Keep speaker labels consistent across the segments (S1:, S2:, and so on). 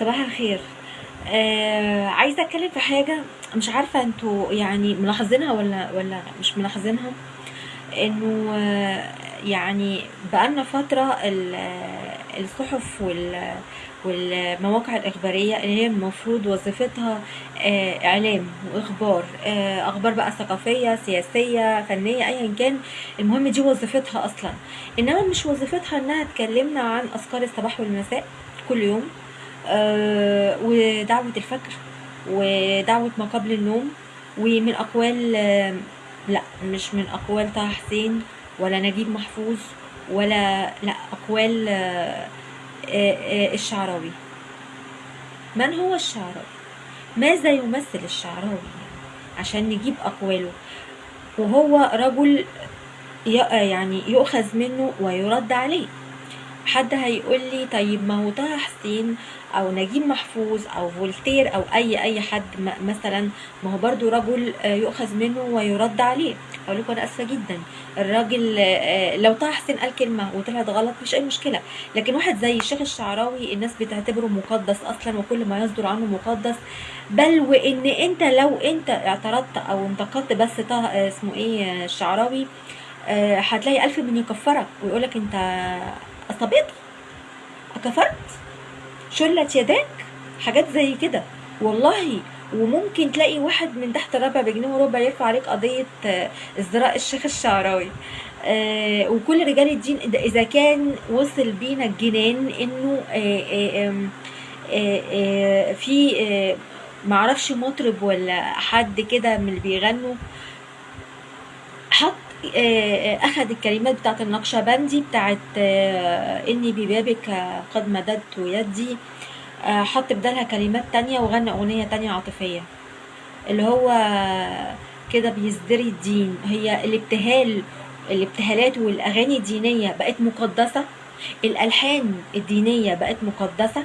S1: صباح الخير. آه عايزة أتكلم في حاجة مش عارفة أنتوا يعني ملاحظينها ولا ولا مش ملاحظينها. إنه آه، يعني بقالنا فترة آه، الصحف وال والمواقع الإخبارية اللي هي المفروض وظيفتها آه، إعلام وإخبار آه، أخبار بقى ثقافية سياسية فنية أيا كان المهم دي وظيفتها أصلا. إنما مش وظيفتها إنها تكلمنا عن أذكار الصباح والمساء كل يوم. ودعوة الفجر ودعوة ما قبل النوم ومن أقوال آه، لا مش من أقوال طه حسين ولا نجيب محفوظ ولا لا أقوال آه، آه، آه، الشعراوي. من هو الشعراوي؟ ماذا يمثل الشعراوي؟ عشان نجيب أقواله. وهو رجل يعني يؤخذ منه ويرد عليه. حد هيقول لي طيب ما هو طه حسين أو نجيب محفوظ أو فولتير أو أي أي حد مثلا ما هو برضو رجل آه، يؤخذ منه ويرد عليه. أقول لكم أنا آسفة جدا. الراجل آه، لو طه حسين قال كلمة وطلعت غلط مش أي مشكلة. لكن واحد زي الشيخ الشعراوي الناس بتعتبره مقدس أصلا وكل ما يصدر عنه مقدس. بل وإن أنت لو أنت اعترضت أو انتقدت بس طه آه، اسمه إيه الشعراوي هتلاقي ألف من يكفرك ويقولك أنت أصابت كفرت شلت يداك حاجات زي كده. والله وممكن تلاقي واحد من تحت ربع بجنيه وربع يرفع عليك قضية آه، ازدراء الشيخ الشعراوي. آه، وكل رجال الدين إذا كان وصل بينا الجنان إنه آه، آه، آه، آه، في معرفش مطرب ولا حد كده من اللي بيغنوا حط آه، آه، الكلمات بتاعت النقشبندي بتاعت آه، إني ببابك قد مددت يدي آه، حط بدالها كلمات تانية وغنى أغنية تانية عاطفية. اللي هو كده بيزدري الدين. هي الابتهال الابتهالات والأغاني الدينية بقت مقدسة. الألحان الدينية بقت مقدسة.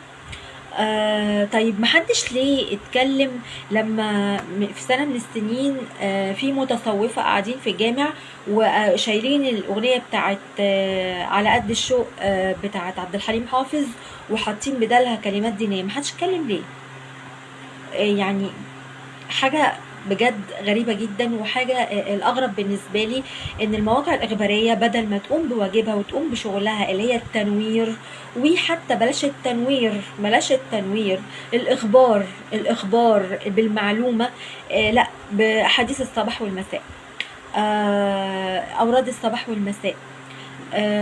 S1: آه طيب محدش ليه اتكلم لما في سنة من السنين آه في متصوفة قاعدين في الجامع وشايلين الأغنية بتاعت آه على قد الشوق آه بتاعت عبد الحليم حافظ وحاطين بدالها كلمات دينية. محدش اتكلم ليه؟ آه يعني حاجة بجد غريبة جدا. وحاجة آه، الأغرب بالنسبة لي إن المواقع الإخبارية بدل ما تقوم بواجبها وتقوم بشغلها اللي هي التنوير وحتى بلاش التنوير بلاش التنوير الإخبار الإخبار بالمعلومة آه، لا بحديث الصباح والمساء آه، أوراد الصباح والمساء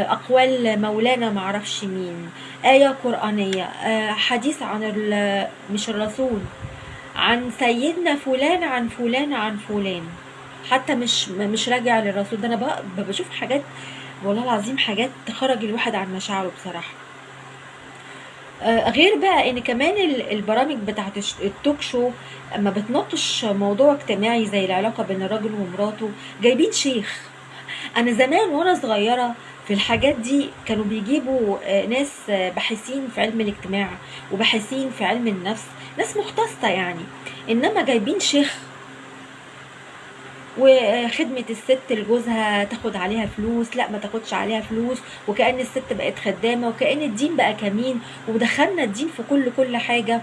S1: أقوال مولانا معرفش مين آية قرآنية آه، حديث عن مش الرسول. عن سيدنا فلان عن فلان عن فلان. حتى مش مش راجع للرسول. ده أنا بقى بشوف حاجات والله العظيم حاجات تخرج الواحد عن مشاعره بصراحة. آه، غير بقى إن كمان ال- البرامج بتاعت التوك شو اما بتناقش موضوع اجتماعي زي العلاقة بين الراجل ومراته. جايبين شيخ. أنا زمان وأنا صغيرة في الحاجات دي كانوا بيجيبوا آه، ناس آه، باحثين في علم الاجتماع وباحثين في علم النفس ناس مختصة يعني. إنما جايبين شيخ وخدمة الست لجوزها تاخد عليها فلوس لا ما تاخدش عليها فلوس وكأن الست بقت خدامة وكأن الدين بقى كمين ودخلنا الدين في كل كل حاجة.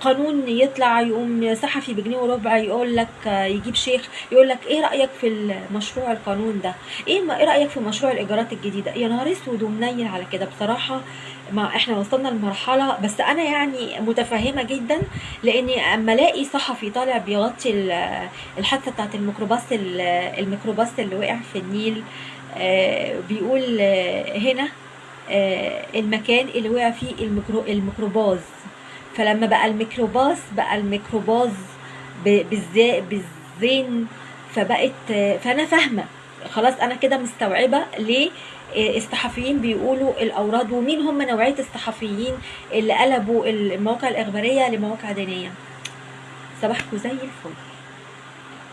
S1: قانون يطلع يقوم صحفي بجنيه وربع يقول لك آه، يجيب شيخ يقول لك إيه رأيك في المشروع القانون ده؟ إيه إيه رأيك في مشروع الإيجارات الجديدة؟ يا نهار أسود ومنيل على كده بصراحة. ما إحنا وصلنا لمرحلة بس أنا يعني متفهمة جدا لاني أما ألاقي صحفي طالع بيغطي ال- الحادثة بتاعت الميكروباص ال- الميكروباص اللي وقع في النيل آه، بيقول آه، هنا آه، المكان اللي وقع فيه الميكرو الميكروباص. فلما بقى الميكروباص بقى بالزا بالزين فبقت فأنا فاهمة. خلاص أنا كده مستوعبة ليه الصحفيين بيقولوا الأوراد ومين هم نوعية الصحفيين اللي قلبوا المواقع الإخبارية لمواقع دينية. صباحكم زي الفل.